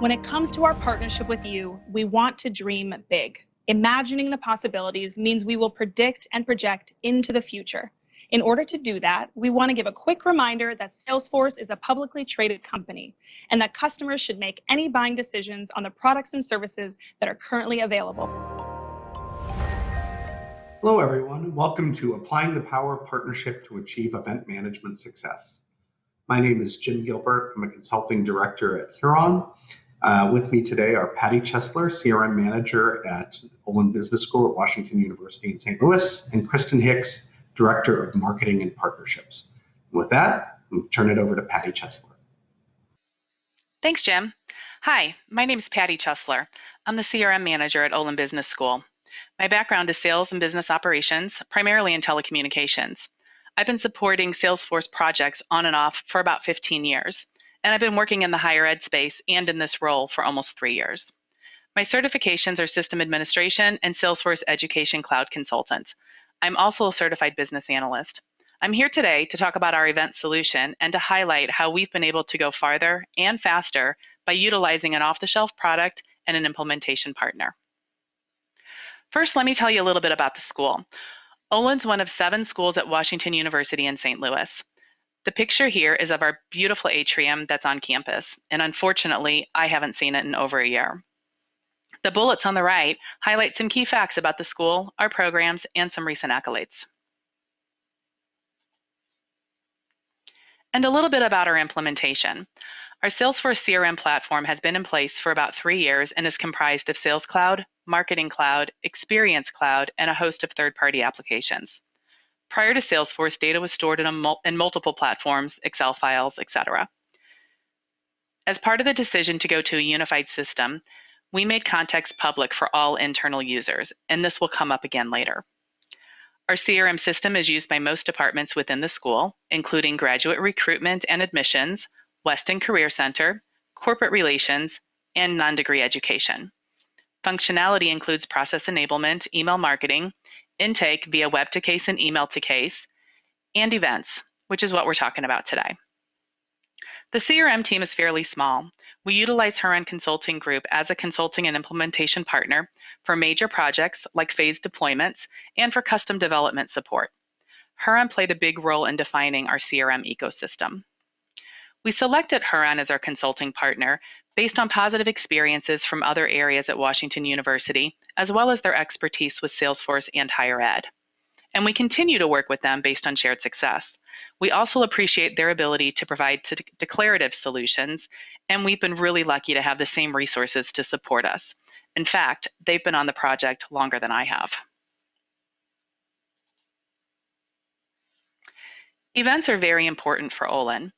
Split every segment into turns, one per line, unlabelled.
When it comes to our partnership with you, we want to dream big. Imagining the possibilities means we will predict and project into the future. In order to do that, we want to give a quick reminder that Salesforce is a publicly traded company and that customers should make any buying decisions on the products and services that are currently available.
Hello, everyone. Welcome to Applying the Power of Partnership to Achieve Event Management Success. My name is Jim Gilbert. I'm a consulting director at Huron. Uh, with me today are Patty Chesler, CRM manager at Olin Business School at Washington University in St. Louis, and Kristen Hicks, director of marketing and partnerships. with that, I'll turn it over to Patty Chesler.
Thanks, Jim. Hi, my name is Patty Chesler. I'm the CRM manager at Olin Business School. My background is sales and business operations, primarily in telecommunications. I've been supporting Salesforce projects on and off for about 15 years and I've been working in the higher ed space and in this role for almost three years. My certifications are System Administration and Salesforce Education Cloud Consultant. I'm also a certified business analyst. I'm here today to talk about our event solution and to highlight how we've been able to go farther and faster by utilizing an off-the-shelf product and an implementation partner. First, let me tell you a little bit about the school. Olin's one of seven schools at Washington University in St. Louis. The picture here is of our beautiful atrium that's on campus, and unfortunately, I haven't seen it in over a year. The bullets on the right highlight some key facts about the school, our programs, and some recent accolades. And a little bit about our implementation. Our Salesforce CRM platform has been in place for about three years and is comprised of Sales Cloud, Marketing Cloud, Experience Cloud, and a host of third-party applications. Prior to Salesforce, data was stored in, mul in multiple platforms, Excel files, etc. As part of the decision to go to a unified system, we made context public for all internal users, and this will come up again later. Our CRM system is used by most departments within the school, including graduate recruitment and admissions, Weston Career Center, corporate relations, and non-degree education. Functionality includes process enablement, email marketing, intake via web to case and email to case, and events, which is what we're talking about today. The CRM team is fairly small. We utilize Huron Consulting Group as a consulting and implementation partner for major projects like phased deployments and for custom development support. Huron played a big role in defining our CRM ecosystem. We selected Huron as our consulting partner based on positive experiences from other areas at Washington University, as well as their expertise with Salesforce and higher ed. And we continue to work with them based on shared success. We also appreciate their ability to provide declarative solutions, and we've been really lucky to have the same resources to support us. In fact, they've been on the project longer than I have. Events are very important for Olin.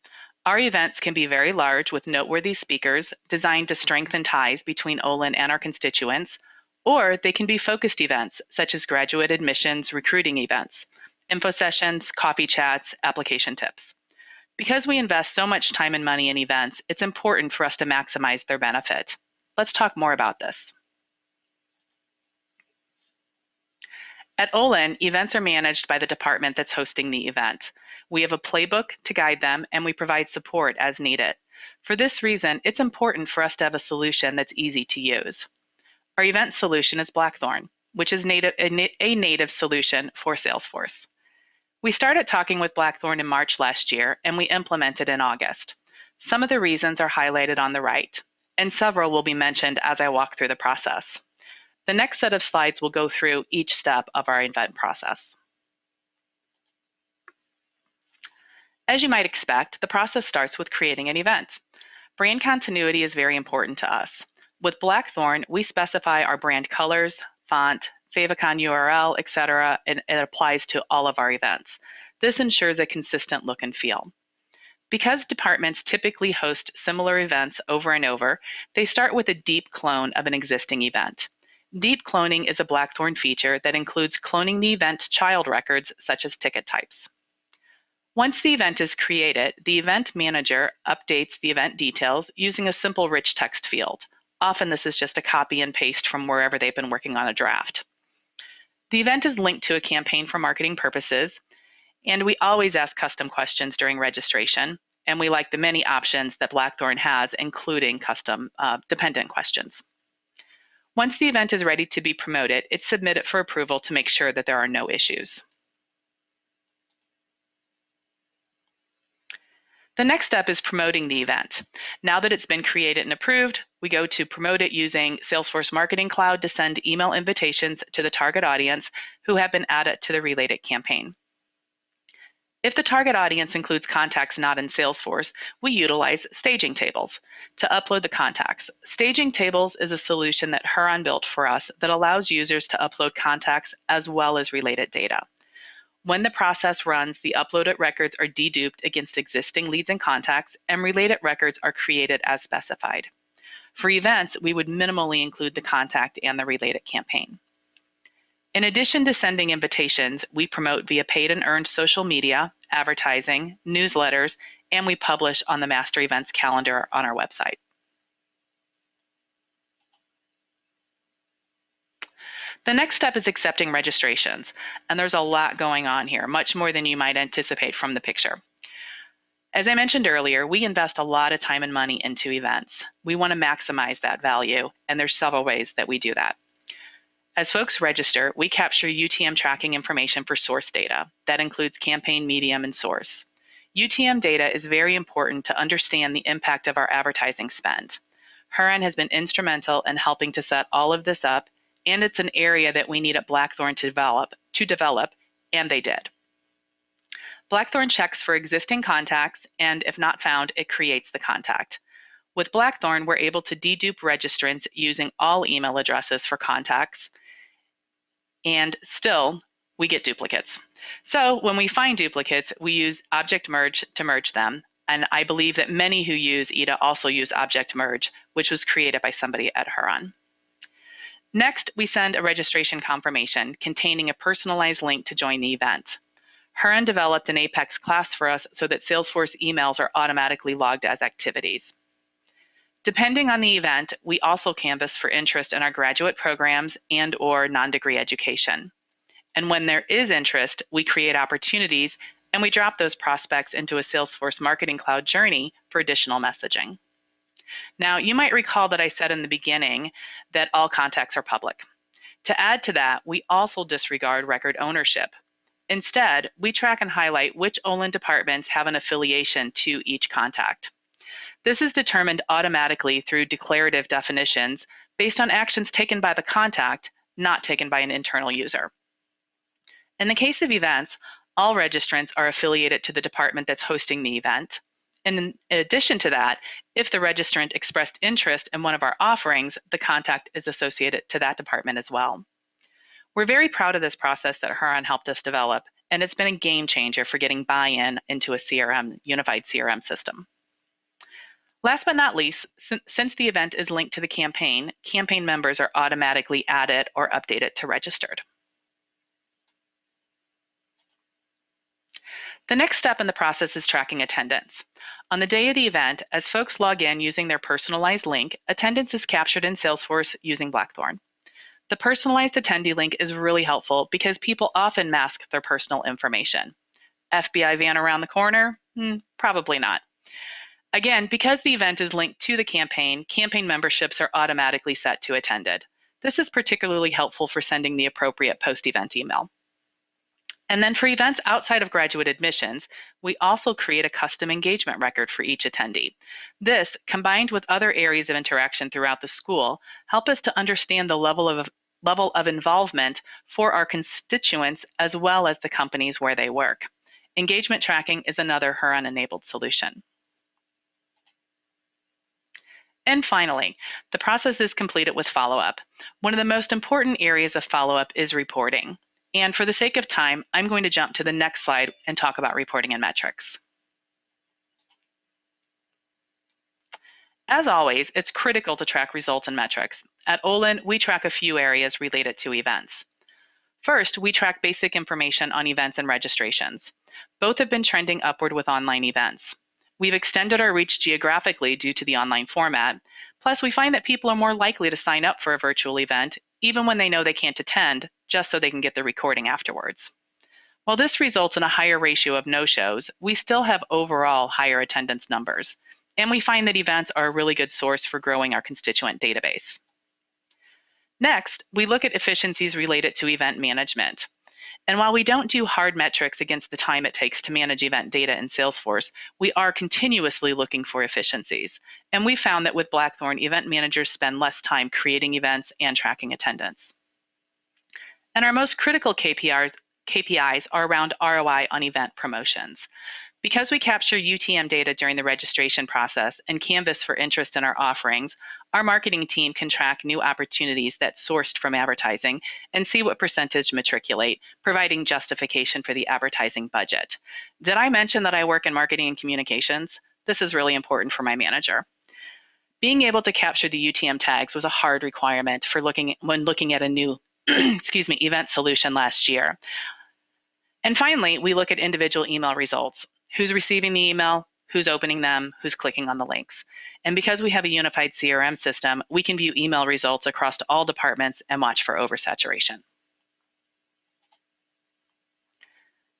Our events can be very large with noteworthy speakers designed to strengthen ties between Olin and our constituents, or they can be focused events such as graduate admissions recruiting events, info sessions, coffee chats, application tips. Because we invest so much time and money in events, it's important for us to maximize their benefit. Let's talk more about this. At Olin, events are managed by the department that's hosting the event. We have a playbook to guide them, and we provide support as needed. For this reason, it's important for us to have a solution that's easy to use. Our event solution is Blackthorn, which is native, a, a native solution for Salesforce. We started talking with Blackthorn in March last year, and we implemented in August. Some of the reasons are highlighted on the right, and several will be mentioned as I walk through the process. The next set of slides will go through each step of our event process. As you might expect, the process starts with creating an event. Brand continuity is very important to us. With Blackthorn, we specify our brand colors, font, favicon URL, etc., and it applies to all of our events. This ensures a consistent look and feel. Because departments typically host similar events over and over, they start with a deep clone of an existing event. Deep cloning is a Blackthorn feature that includes cloning the event's child records, such as ticket types. Once the event is created, the event manager updates the event details using a simple rich text field. Often this is just a copy and paste from wherever they've been working on a draft. The event is linked to a campaign for marketing purposes, and we always ask custom questions during registration. and we like the many options that Blackthorn has, including custom uh, dependent questions. Once the event is ready to be promoted, it's submitted for approval to make sure that there are no issues. The next step is promoting the event. Now that it's been created and approved, we go to promote it using Salesforce Marketing Cloud to send email invitations to the target audience who have been added to the related campaign. If the target audience includes contacts not in Salesforce, we utilize staging tables to upload the contacts. Staging tables is a solution that Huron built for us that allows users to upload contacts as well as related data. When the process runs, the uploaded records are deduped against existing leads and contacts, and related records are created as specified. For events, we would minimally include the contact and the related campaign. In addition to sending invitations, we promote via paid and earned social media, advertising, newsletters, and we publish on the Master Events calendar on our website. The next step is accepting registrations, and there's a lot going on here, much more than you might anticipate from the picture. As I mentioned earlier, we invest a lot of time and money into events. We want to maximize that value, and there's several ways that we do that. As folks register, we capture UTM tracking information for source data. That includes campaign, medium, and source. UTM data is very important to understand the impact of our advertising spend. Huron has been instrumental in helping to set all of this up and it's an area that we need at Blackthorn to develop, to develop, and they did. Blackthorn checks for existing contacts, and if not found, it creates the contact. With Blackthorn, we're able to dedupe registrants using all email addresses for contacts, and still, we get duplicates. So when we find duplicates, we use object merge to merge them, and I believe that many who use EDA also use object merge, which was created by somebody at Huron. Next, we send a registration confirmation containing a personalized link to join the event. Huron developed an Apex class for us so that Salesforce emails are automatically logged as activities. Depending on the event, we also canvass for interest in our graduate programs and or non-degree education. And when there is interest, we create opportunities and we drop those prospects into a Salesforce Marketing Cloud journey for additional messaging. Now, you might recall that I said in the beginning that all contacts are public. To add to that, we also disregard record ownership. Instead, we track and highlight which Olin departments have an affiliation to each contact. This is determined automatically through declarative definitions based on actions taken by the contact, not taken by an internal user. In the case of events, all registrants are affiliated to the department that's hosting the event. And in addition to that, if the registrant expressed interest in one of our offerings, the contact is associated to that department as well. We're very proud of this process that Huron helped us develop, and it's been a game changer for getting buy-in into a CRM, unified CRM system. Last but not least, since the event is linked to the campaign, campaign members are automatically added or updated to registered. The next step in the process is tracking attendance. On the day of the event, as folks log in using their personalized link, attendance is captured in Salesforce using Blackthorn. The personalized attendee link is really helpful because people often mask their personal information. FBI van around the corner? Hmm, probably not. Again, because the event is linked to the campaign, campaign memberships are automatically set to attended. This is particularly helpful for sending the appropriate post-event email. And then for events outside of graduate admissions, we also create a custom engagement record for each attendee. This, combined with other areas of interaction throughout the school, help us to understand the level of level of involvement for our constituents as well as the companies where they work. Engagement tracking is another Huron-enabled solution. And finally, the process is completed with follow-up. One of the most important areas of follow-up is reporting. And for the sake of time, I'm going to jump to the next slide and talk about reporting and metrics. As always, it's critical to track results and metrics. At Olin, we track a few areas related to events. First, we track basic information on events and registrations. Both have been trending upward with online events. We've extended our reach geographically due to the online format. Plus, we find that people are more likely to sign up for a virtual event, even when they know they can't attend, just so they can get the recording afterwards. While this results in a higher ratio of no-shows, we still have overall higher attendance numbers, and we find that events are a really good source for growing our constituent database. Next, we look at efficiencies related to event management. And while we don't do hard metrics against the time it takes to manage event data in Salesforce, we are continuously looking for efficiencies. And we found that with Blackthorn, event managers spend less time creating events and tracking attendance. And our most critical KPIs, KPIs are around ROI on event promotions. Because we capture UTM data during the registration process and canvas for interest in our offerings, our marketing team can track new opportunities that sourced from advertising and see what percentage matriculate, providing justification for the advertising budget. Did I mention that I work in marketing and communications? This is really important for my manager. Being able to capture the UTM tags was a hard requirement for looking when looking at a new excuse me, event solution last year. And finally, we look at individual email results who's receiving the email, who's opening them, who's clicking on the links. And because we have a unified CRM system, we can view email results across all departments and watch for oversaturation.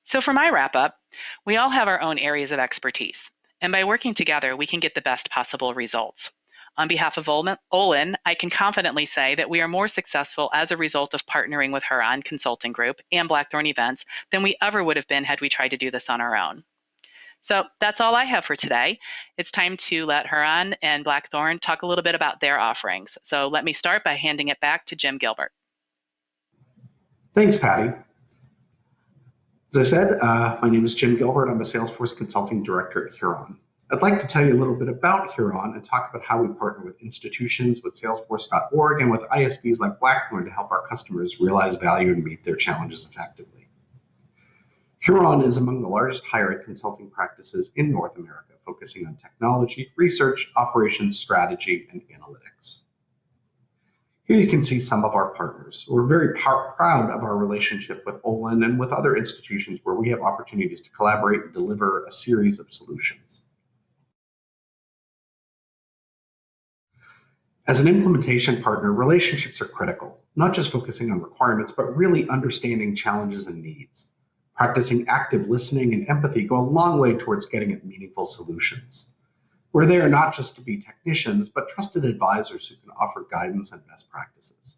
So for my wrap up, we all have our own areas of expertise. And by working together, we can get the best possible results. On behalf of Olin, I can confidently say that we are more successful as a result of partnering with Huron Consulting Group and Blackthorn Events than we ever would have been had we tried to do this on our own. So that's all I have for today. It's time to let Huron and Blackthorn talk a little bit about their offerings. So let me start by handing it back to Jim Gilbert.
Thanks, Patty. As I said, uh, my name is Jim Gilbert. I'm a Salesforce Consulting Director at Huron. I'd like to tell you a little bit about Huron and talk about how we partner with institutions, with Salesforce.org, and with ISVs like Blackthorn to help our customers realize value and meet their challenges effectively. Huron is among the largest higher ed consulting practices in North America, focusing on technology, research, operations, strategy, and analytics. Here you can see some of our partners. We're very proud of our relationship with Olin and with other institutions where we have opportunities to collaborate and deliver a series of solutions. As an implementation partner, relationships are critical, not just focusing on requirements, but really understanding challenges and needs. Practicing active listening and empathy go a long way towards getting at meaningful solutions. We're there not just to be technicians, but trusted advisors who can offer guidance and best practices.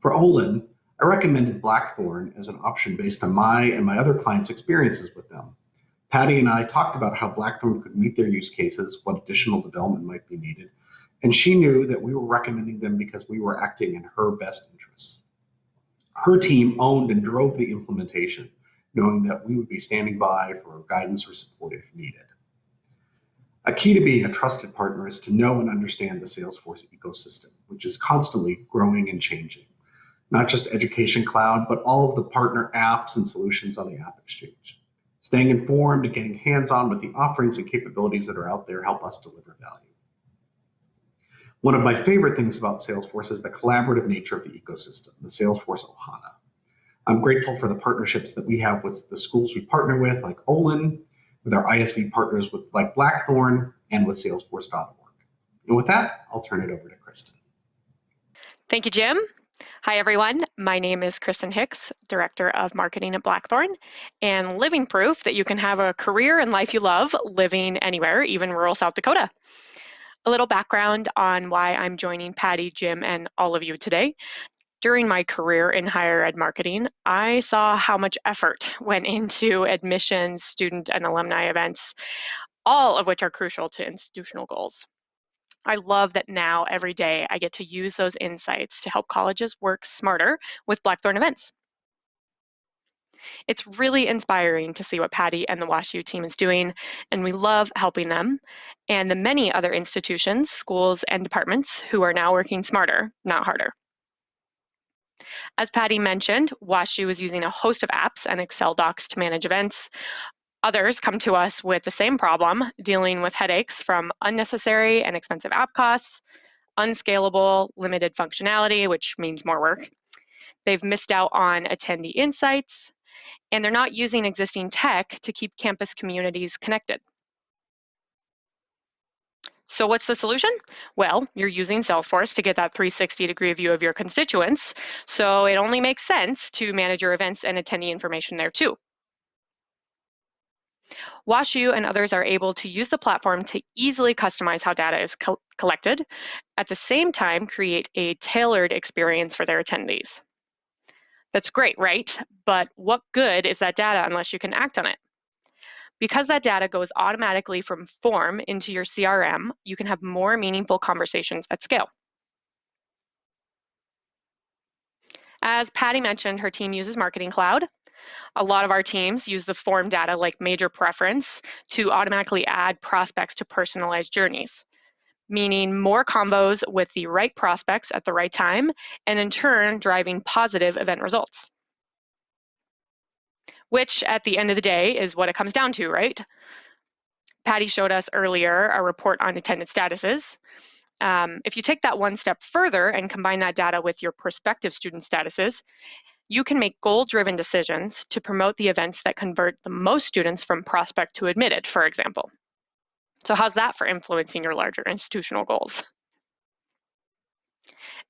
For Olin, I recommended Blackthorn as an option based on my and my other clients' experiences with them. Patty and I talked about how Blackthorn could meet their use cases, what additional development might be needed, and she knew that we were recommending them because we were acting in her best interests. Her team owned and drove the implementation, knowing that we would be standing by for guidance or support if needed. A key to being a trusted partner is to know and understand the Salesforce ecosystem, which is constantly growing and changing. Not just Education Cloud, but all of the partner apps and solutions on the App Exchange. Staying informed and getting hands-on with the offerings and capabilities that are out there help us deliver value. One of my favorite things about Salesforce is the collaborative nature of the ecosystem, the Salesforce Ohana. I'm grateful for the partnerships that we have with the schools we partner with, like Olin, with our ISV partners with like Blackthorn, and with Salesforce.org. And with that, I'll turn it over to Kristen.
Thank you, Jim. Hi, everyone. My name is Kristen Hicks, Director of Marketing at Blackthorn, and living proof that you can have a career and life you love living anywhere, even rural South Dakota. A little background on why I'm joining Patty, Jim, and all of you today during my career in higher ed marketing, I saw how much effort went into admissions, student, and alumni events, all of which are crucial to institutional goals. I love that now every day I get to use those insights to help colleges work smarter with Blackthorn events. It's really inspiring to see what Patty and the WashU team is doing, and we love helping them and the many other institutions, schools, and departments who are now working smarter, not harder. As Patty mentioned, WashU is using a host of apps and Excel docs to manage events. Others come to us with the same problem, dealing with headaches from unnecessary and expensive app costs, unscalable, limited functionality, which means more work. They've missed out on attendee insights, and they're not using existing tech to keep campus communities connected. So what's the solution? Well, you're using Salesforce to get that 360 degree view of your constituents. So it only makes sense to manage your events and attendee information there too. WashU and others are able to use the platform to easily customize how data is co collected, at the same time create a tailored experience for their attendees. That's great, right? But what good is that data unless you can act on it? Because that data goes automatically from form into your CRM, you can have more meaningful conversations at scale. As Patty mentioned, her team uses Marketing Cloud. A lot of our teams use the form data like major preference to automatically add prospects to personalized journeys, meaning more combos with the right prospects at the right time, and in turn, driving positive event results. Which at the end of the day is what it comes down to, right? Patty showed us earlier a report on attendance statuses. Um, if you take that one step further and combine that data with your prospective student statuses, you can make goal-driven decisions to promote the events that convert the most students from prospect to admitted, for example. So how's that for influencing your larger institutional goals?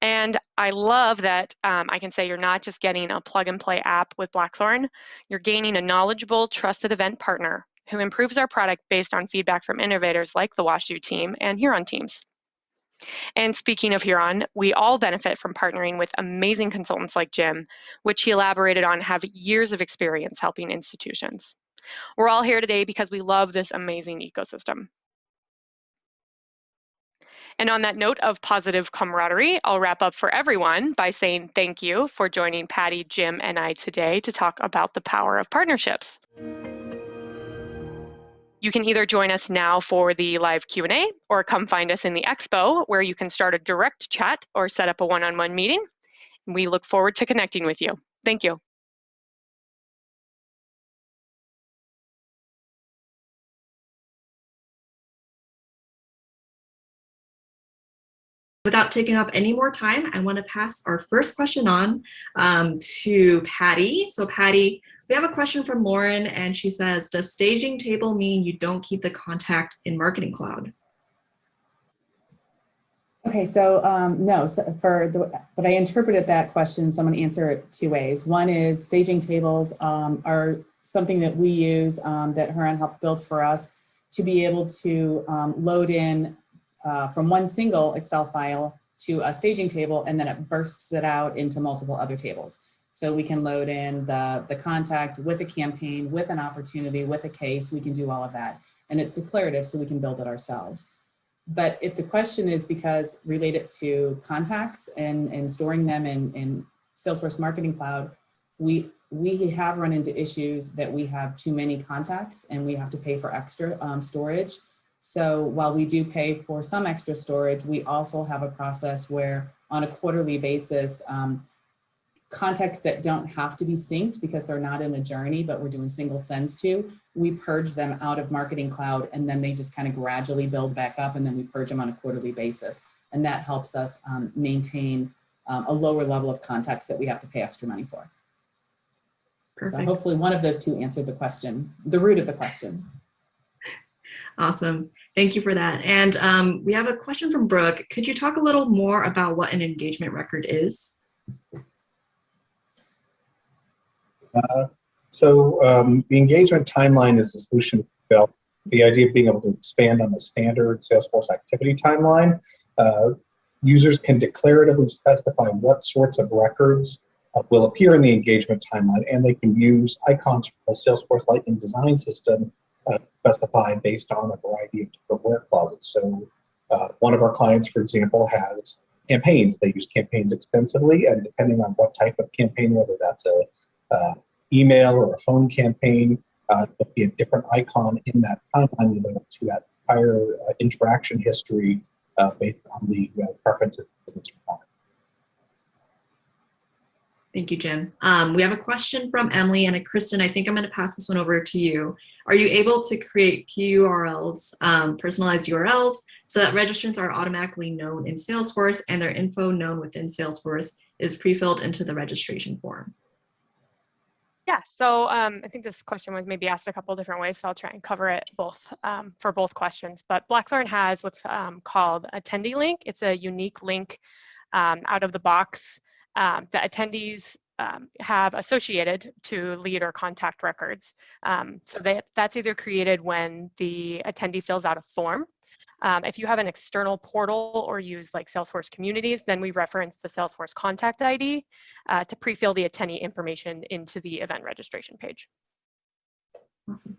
And I love that um, I can say you're not just getting a plug and play app with Blackthorn, you're gaining a knowledgeable, trusted event partner who improves our product based on feedback from innovators like the WashU team and Huron teams. And speaking of Huron, we all benefit from partnering with amazing consultants like Jim, which he elaborated on have years of experience helping institutions. We're all here today because we love this amazing ecosystem. And on that note of positive camaraderie, I'll wrap up for everyone by saying thank you for joining Patty, Jim, and I today to talk about the power of partnerships. You can either join us now for the live Q&A or come find us in the expo where you can start a direct chat or set up a one-on-one meeting. We look forward to connecting with you. Thank you.
Without taking up any more time, I want to pass our first question on um, to Patty. So Patty, we have a question from Lauren and she says, does staging table mean you don't keep the contact in Marketing Cloud?
Okay, so um, no, so for the, but I interpreted that question, so I'm gonna answer it two ways. One is staging tables um, are something that we use um, that Huron helped build for us to be able to um, load in uh, from one single Excel file to a staging table and then it bursts it out into multiple other tables. So we can load in the, the contact with a campaign, with an opportunity, with a case, we can do all of that. And it's declarative so we can build it ourselves. But if the question is because related to contacts and, and storing them in, in Salesforce Marketing Cloud, we, we have run into issues that we have too many contacts and we have to pay for extra um, storage. So while we do pay for some extra storage, we also have a process where on a quarterly basis, um, contacts that don't have to be synced because they're not in a journey, but we're doing single sends to, we purge them out of Marketing Cloud and then they just kind of gradually build back up and then we purge them on a quarterly basis. And that helps us um, maintain um, a lower level of contacts that we have to pay extra money for. Perfect. So hopefully one of those two answered the question, the root of the question.
Awesome. Thank you for that. And um, we have a question from Brooke. Could you talk a little more about what an engagement record is?
Uh, so um, the engagement timeline is a solution built. The idea of being able to expand on the standard Salesforce activity timeline. Uh, users can declaratively specify what sorts of records uh, will appear in the engagement timeline, and they can use icons from the Salesforce Lightning design system uh, specified based on a variety of different where clauses. So uh, one of our clients, for example, has campaigns. They use campaigns extensively, and depending on what type of campaign, whether that's a uh, email or a phone campaign, uh, there'll be a different icon in that timeline to that entire uh, interaction history uh, based on the preferences business requirements.
Thank you, Jim. Um, we have a question from Emily and a Kristen. I think I'm going to pass this one over to you. Are you able to create PURLs, um, personalized URLs, so that registrants are automatically known in Salesforce and their info known within Salesforce is pre-filled into the registration form?
Yeah, so um, I think this question was maybe asked a couple different ways, so I'll try and cover it both um, for both questions. But Blackthorn has what's um, called attendee link. It's a unique link um, out of the box um, that attendees um, have associated to lead or contact records. Um, so that, that's either created when the attendee fills out a form. Um, if you have an external portal or use like Salesforce communities, then we reference the Salesforce contact ID uh, to pre-fill the attendee information into the event registration page.
Awesome.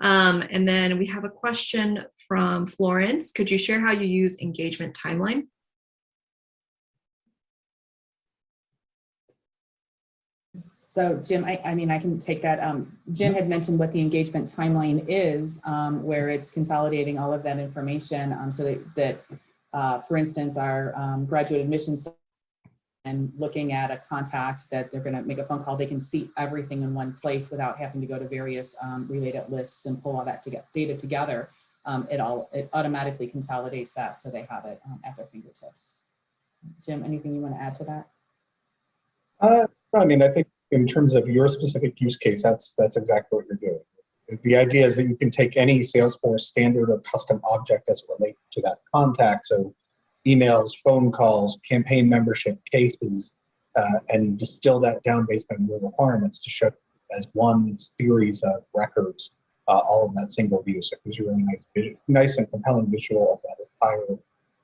Um, and then we have a question from Florence. Could you share how you use engagement timeline?
So Jim, I, I mean, I can take that. Um, Jim had mentioned what the engagement timeline is, um, where it's consolidating all of that information um, so that, that uh, for instance, our um, graduate admissions and looking at a contact that they're going to make a phone call, they can see everything in one place without having to go to various um, related lists and pull all that to get data together. Um, it all it automatically consolidates that so they have it at their fingertips. Jim, anything you want to add to that?
Uh, I mean, I think in terms of your specific use case, that's that's exactly what you're doing. The idea is that you can take any Salesforce standard or custom object as it relates to that contact. So emails, phone calls, campaign membership, cases, uh, and distill that down based on your requirements to show as one series of records, uh, all in that single view. So it gives you a really nice, nice and compelling visual of that entire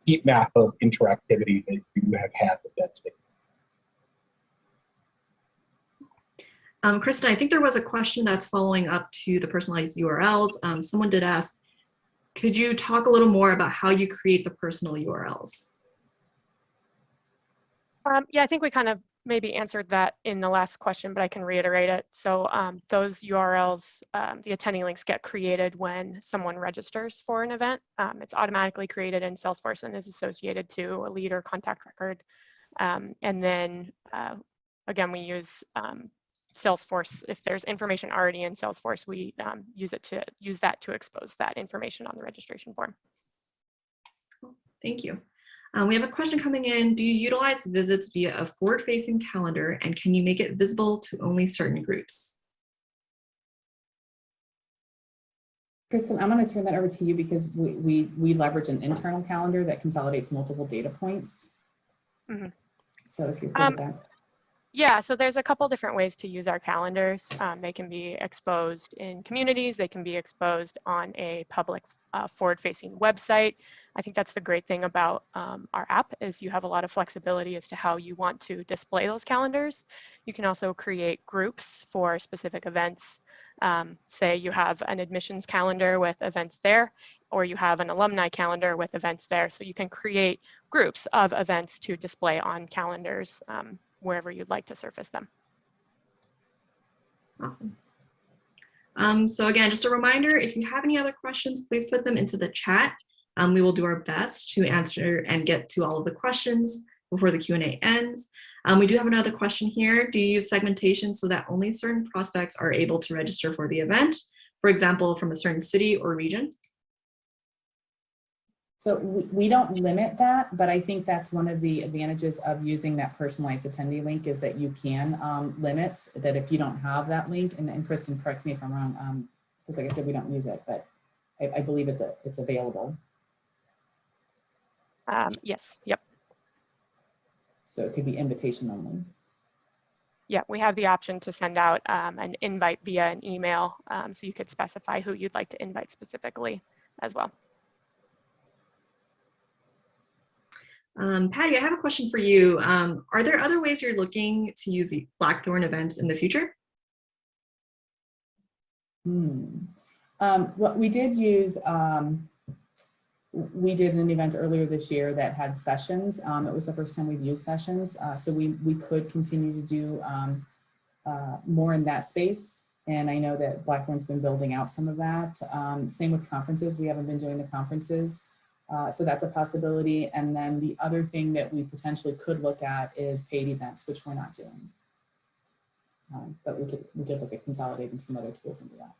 heat map of interactivity that you have had with that state.
Um, Kristen, I think there was a question that's following up to the personalized URLs. Um, someone did ask, could you talk a little more about how you create the personal URLs?
Um, yeah, I think we kind of maybe answered that in the last question, but I can reiterate it. So um, those URLs, um, the attendee links get created when someone registers for an event. Um, it's automatically created in Salesforce and is associated to a lead or contact record. Um, and then uh, again, we use um, Salesforce. If there's information already in Salesforce, we um, use it to use that to expose that information on the registration form.
Thank you. Um, we have a question coming in. Do you utilize visits via a forward-facing calendar and can you make it visible to only certain groups?
Kristen, I'm going to turn that over to you because we, we, we leverage an internal calendar that consolidates multiple data points.
Mm -hmm.
So if you're good
um,
with that.
Yeah, so there's a couple different ways to use our calendars. Um, they can be exposed in communities, they can be exposed on a public uh, forward-facing website. I think that's the great thing about um, our app is you have a lot of flexibility as to how you want to display those calendars. You can also create groups for specific events. Um, say you have an admissions calendar with events there, or you have an alumni calendar with events there. So you can create groups of events to display on calendars um, wherever you'd like to surface them.
Awesome. Um, so again, just a reminder, if you have any other questions, please put them into the chat. Um, we will do our best to answer and get to all of the questions before the Q&A ends. Um, we do have another question here. Do you use segmentation so that only certain prospects are able to register for the event? For example, from a certain city or region?
So we, we don't limit that, but I think that's one of the advantages of using that personalized attendee link is that you can um, limit that if you don't have that link, and, and Kristen, correct me if I'm wrong, um, because like I said, we don't use it, but I, I believe it's a, it's available.
Um, yes, yep.
So it could be invitation only.
Yeah, we have the option to send out um, an invite via an email, um, so you could specify who you'd like to invite specifically as well.
Um, Patty, I have a question for you. Um, are there other ways you're looking to use Blackthorn events in the future?
Hmm. Um, well, we did use, um, we did an event earlier this year that had sessions. Um, it was the first time we've used sessions. Uh, so we, we could continue to do um, uh, more in that space. And I know that Blackthorn's been building out some of that. Um, same with conferences. We haven't been doing the conferences. Uh, so that's a possibility. And then the other thing that we potentially could look at is paid events, which we're not doing. Um, but we could, we could look at consolidating some other tools into that.